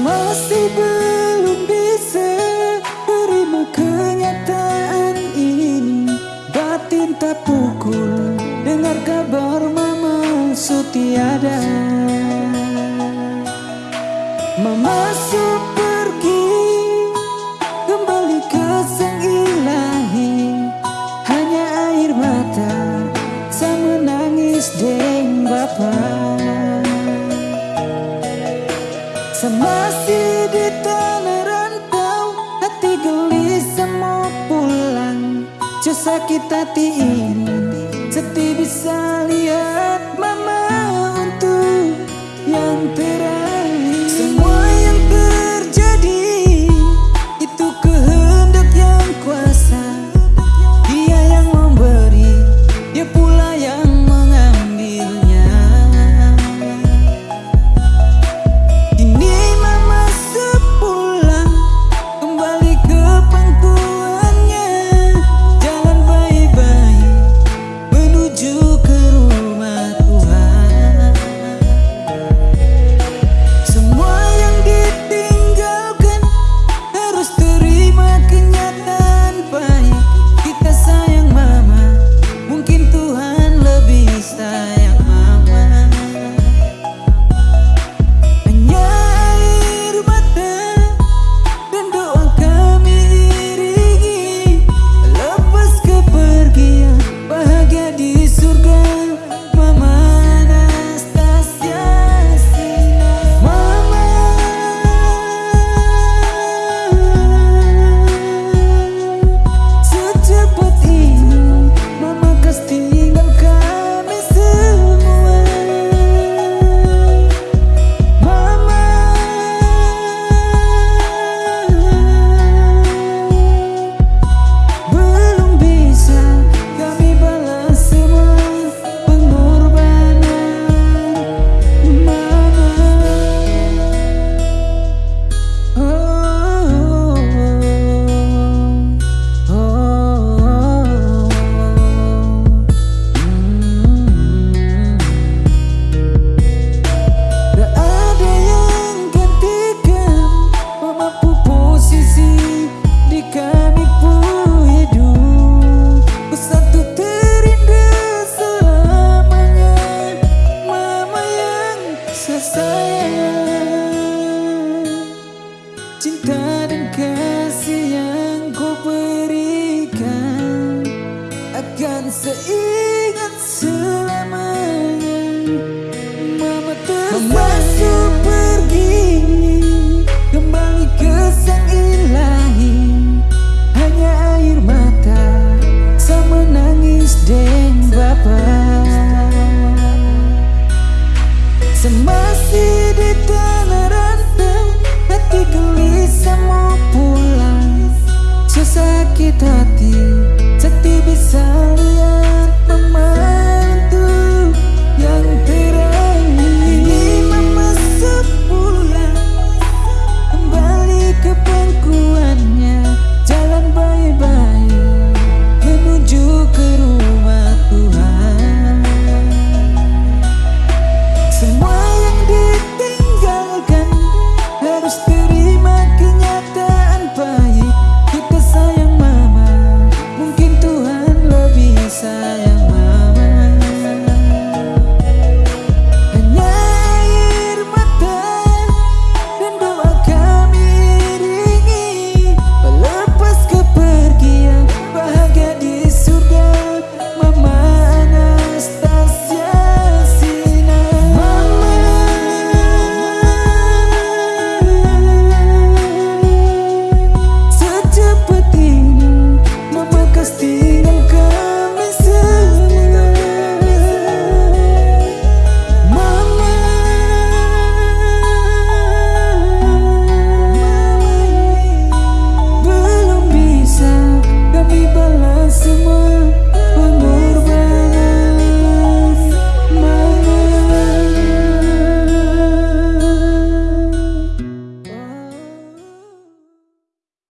Masih belum bisa terima kenyataan ini. Batin tak pukul dengar kabar mama setiada Semasih di tanah rantau Hati gelisah semua pulang. Cu kita hati ini Seti bisa lihat mama untuk yang terbaik Semasa di tanah rantai Hati gelisah mau pulang. Sesakit hati.